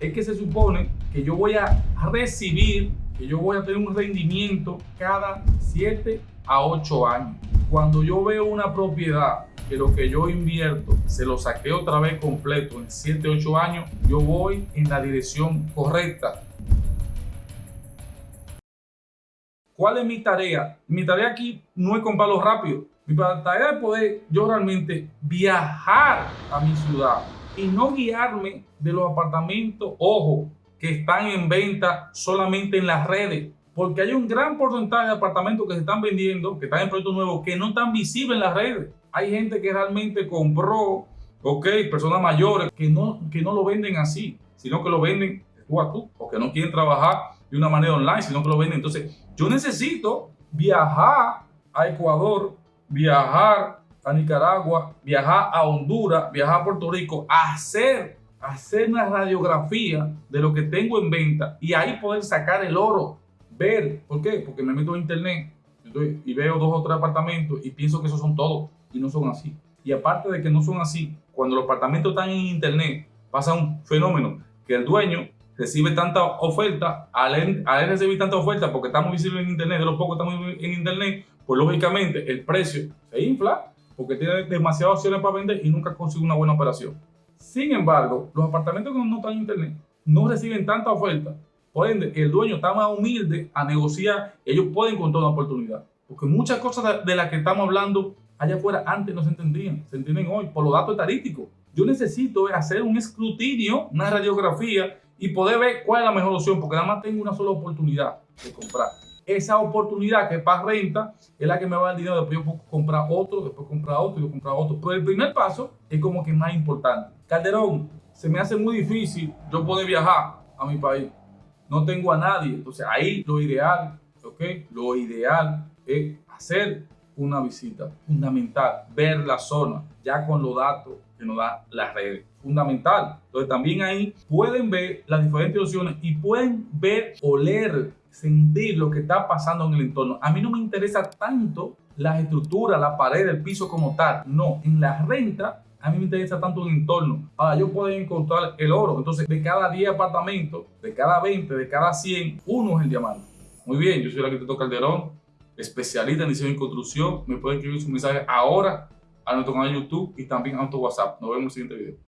es que se supone que yo voy a recibir, que yo voy a tener un rendimiento cada 7 a 8 años. Cuando yo veo una propiedad que lo que yo invierto se lo saqué otra vez completo en 7, 8 años, yo voy en la dirección correcta. ¿Cuál es mi tarea? Mi tarea aquí no es comprarlo rápido. Mi tarea es poder yo realmente viajar a mi ciudad y no guiarme de los apartamentos, ojo, que están en venta solamente en las redes. Porque hay un gran porcentaje de apartamentos que se están vendiendo, que están en proyectos nuevos, que no están visibles en las redes. Hay gente que realmente compró, ok, personas mayores, que no, que no lo venden así, sino que lo venden tú a tú, o que no quieren trabajar de una manera online, sino que lo venden. Entonces, yo necesito viajar a Ecuador, viajar Nicaragua, viajar a Honduras, viajar a Puerto Rico, hacer, hacer una radiografía de lo que tengo en venta y ahí poder sacar el oro ver. ¿Por qué? Porque me meto en internet y veo dos o tres apartamentos y pienso que esos son todos y no son así. Y aparte de que no son así, cuando los apartamentos están en internet, pasa un fenómeno que el dueño recibe tanta oferta, al él, recibir tanta oferta porque estamos visibles en internet, de los pocos estamos en internet, pues lógicamente el precio se infla porque tiene demasiadas opciones para vender y nunca consigue una buena operación. Sin embargo, los apartamentos que no están en internet no reciben tanta oferta por ende, el dueño está más humilde a negociar, ellos pueden encontrar una oportunidad. Porque muchas cosas de las que estamos hablando allá afuera antes no se entendían, se entienden hoy por los datos estadísticos. Yo necesito hacer un escrutinio, una radiografía y poder ver cuál es la mejor opción, porque nada más tengo una sola oportunidad de comprar. Esa oportunidad que es para renta es la que me va a dar dinero, después yo puedo comprar otro, después comprar otro y comprar otro. Pero el primer paso es como que más importante. Calderón, se me hace muy difícil yo poder viajar a mi país no tengo a nadie. Entonces ahí lo ideal, ¿ok? Lo ideal es hacer una visita fundamental, ver la zona, ya con los datos que nos da la red. Fundamental. Entonces también ahí pueden ver las diferentes opciones y pueden ver, oler, sentir lo que está pasando en el entorno. A mí no me interesa tanto la estructura, la pared, el piso como tal. No, en la renta a mí me interesa tanto el entorno para yo poder encontrar el oro. Entonces, de cada 10 apartamentos, de cada 20, de cada 100, uno es el diamante. Muy bien, yo soy el arquitecto Calderón, especialista en diseño y construcción. Me pueden escribir su mensaje ahora a nuestro canal de YouTube y también a nuestro WhatsApp. Nos vemos en el siguiente video.